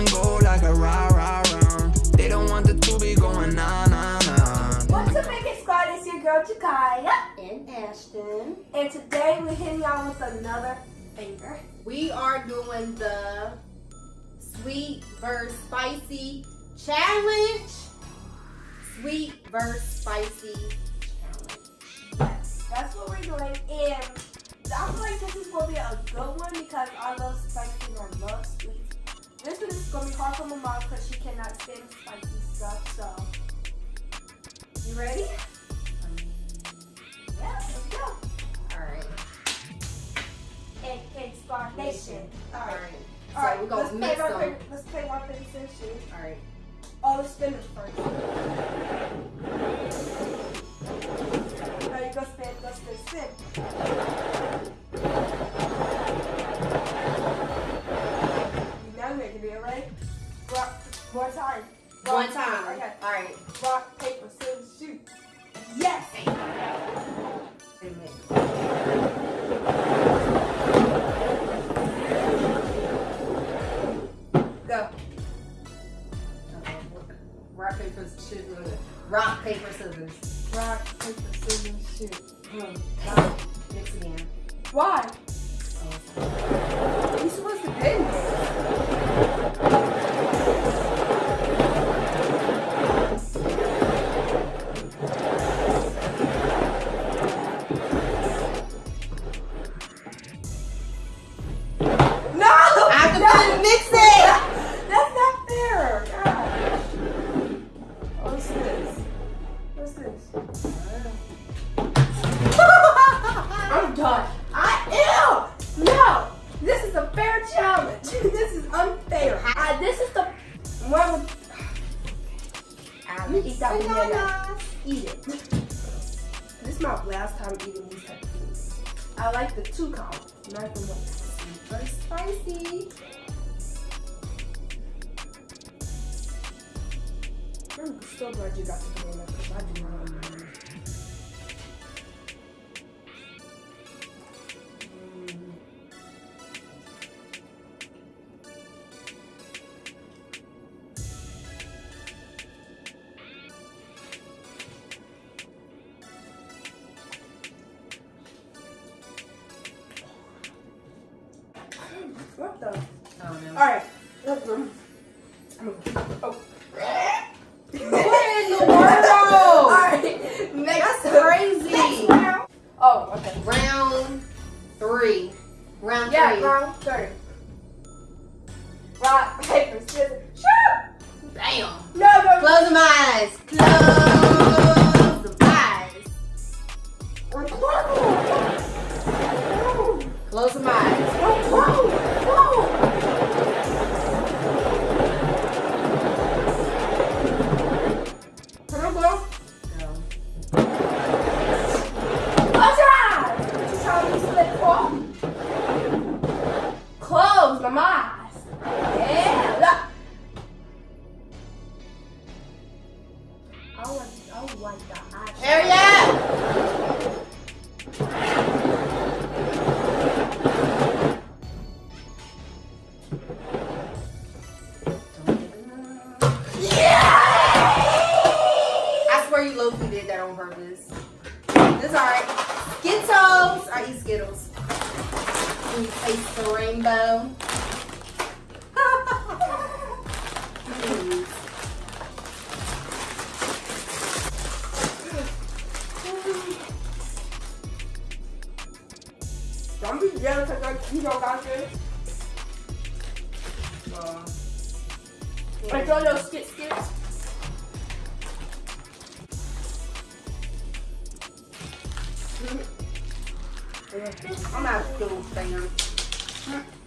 and go like a rah rah round. They don't want the two be going nah nah nah. What's up, Make It Squad? It's your girl Jakaya. and Ashton. And today we're hitting y'all with another banger. We are doing the sweet versus spicy challenge. Sweet versus spicy challenge. Yes, that's what we're doing. And I feel like this is going to be a good one because I love spicy and I love sweet. This is to be hard for my mom because she cannot stand spicy stuff. So, you ready? Yeah, let's go. All right. And Cake Squad Nation. All All right. right. So right, we're gonna let's mix play them. paper- Let's play rock, paper, scissors. All right. Oh, let's spin this first. You go spin, go spin, spin. More time. Rock, One time. Okay. All right. Rock, paper, scissors, shoot. Yes! Go. Rock paper scissors. Rock paper scissors. One with. I'm gonna eat that banana. Eat it. This is my last time eating these type of foods. I like the two count, not the one. Very spicy. I'm so glad you got the banana because I do not What the? Oh no. Alright. Let's go. I'm gonna- Oh. What in the world? Alright. Next. That's crazy. Next round. Oh, okay. Round three. Round Yeah, three. round three. Rock, paper, scissors, shoot! Bam. No, no, Close them eyes. Close Eyes. Yeah, look. I want, I want the eyes. Hurry up. I swear you low did that on purpose. It's alright. Skittles. I eat Skittles. And taste the rainbow. You got this. Uh, Like all those skit skits. I'm not a Skittles fan.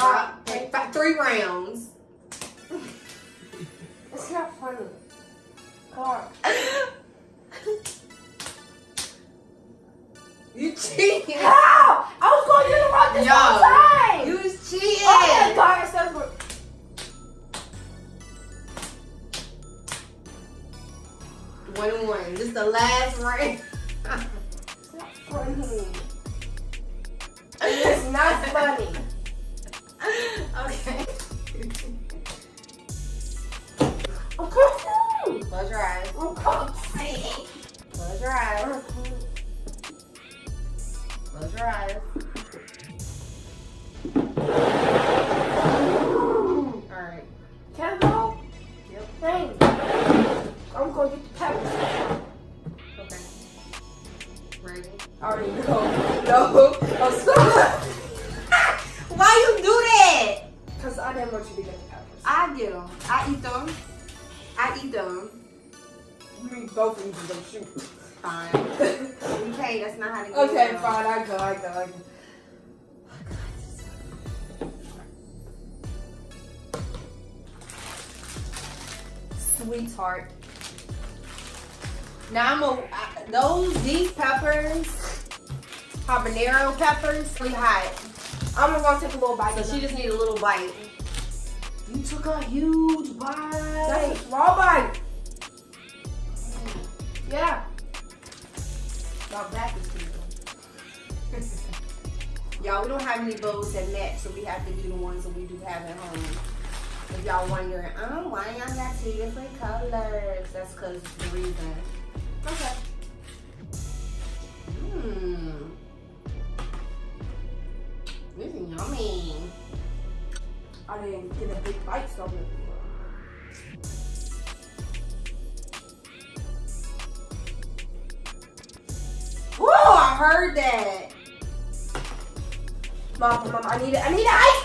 Rock, paper. three rounds. It's not funny. Come. You cheating. How? I was going to the rock this Yo, whole time. You was cheating. oh my god, it we're- One and one. This the last round. It's not funny. It's not funny. Okay. Confused. Close your eyes. Oh, I'm confused. Close your eyes. Close your eyes. Fine. Okay, that's not how to get Okay, them. fine. I go, I go, I go. Sweetheart. Now I'm a I- those these peppers, habanero peppers, really hot. I'm gonna go take a little bite. So she just need a little bite. You took a huge bite. That's a small bite. Yeah. My back is too Y'all, we don't have any bows that match, so we have to do the ones that we do have at home. If y'all wondering, oh, why y'all got two different colors? That's because the reason. Okay. Mmm. This is yummy. I didn't get a big bite, so I'm heard that. Mom, mom, I need it. I need an ice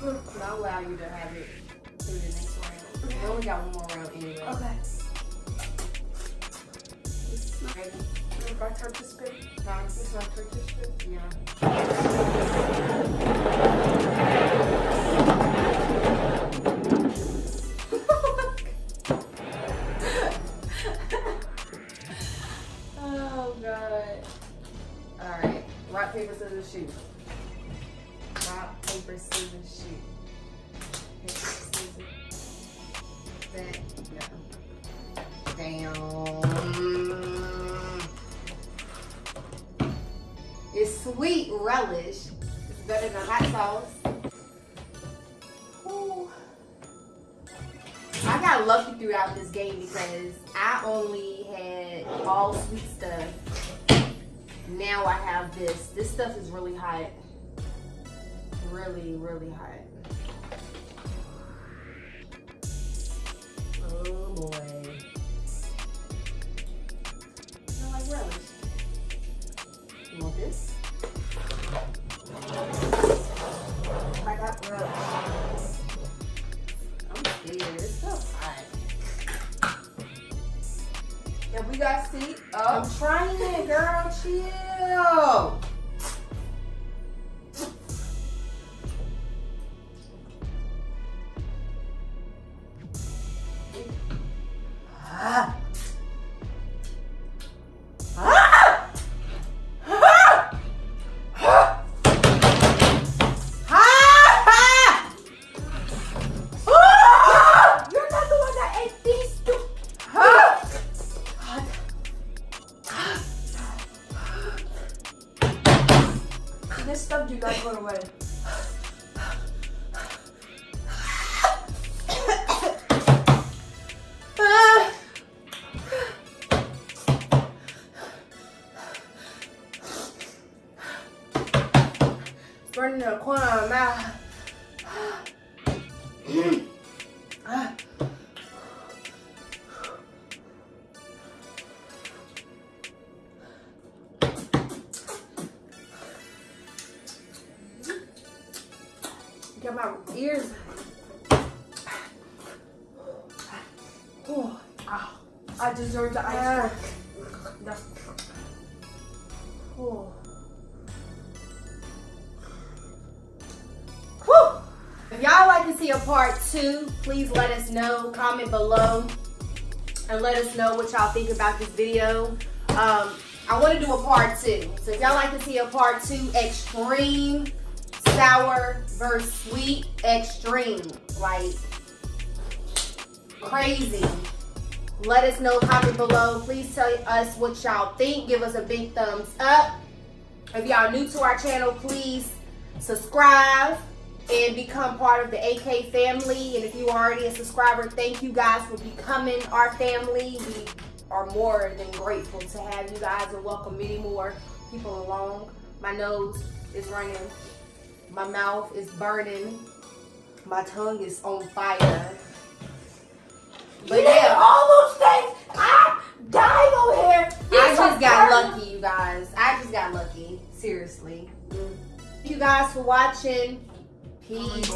Mm, I'll allow you to have it through the next round. We only got one more round anyway. Okay. Ready? I turn to spin, Huh? this my turn to spin. Yeah. oh god. Alright. Rock, paper, scissors, shoot. Paper, scissors, shoot. Paper, scissors. That. No. Damn. It's sweet relish. It's better than hot sauce. Ooh. I got lucky throughout this game because I only had all sweet stuff. Now I have this. This stuff is really hot. Really, really hot. Oh boy. I like relish. You want this? I got bread. I'm scared. It's so hot. Yeah, we got seat I'm trying it, girl. Chill. this stuff do not go away. burning the corner of my mouth. A part two, please let us know. Comment below and let us know what y'all think about this video. Um, I want to do a part two. So if y'all like to see a part two, extreme sour versus sweet, extreme, like crazy. Let us know, comment below. Please tell us what y'all think. Give us a big thumbs up. If y'all new to our channel, please subscribe and become part of the AK family. And if you are already a subscriber, thank you guys for becoming our family. We are more than grateful to have you guys and welcome many more people along. My nose is running. My mouth is burning. My tongue is on fire. But you yeah. all those things. I'm dying over here. I just got burning. lucky, you guys. I just got lucky. Seriously. Thank you guys for watching. Peace.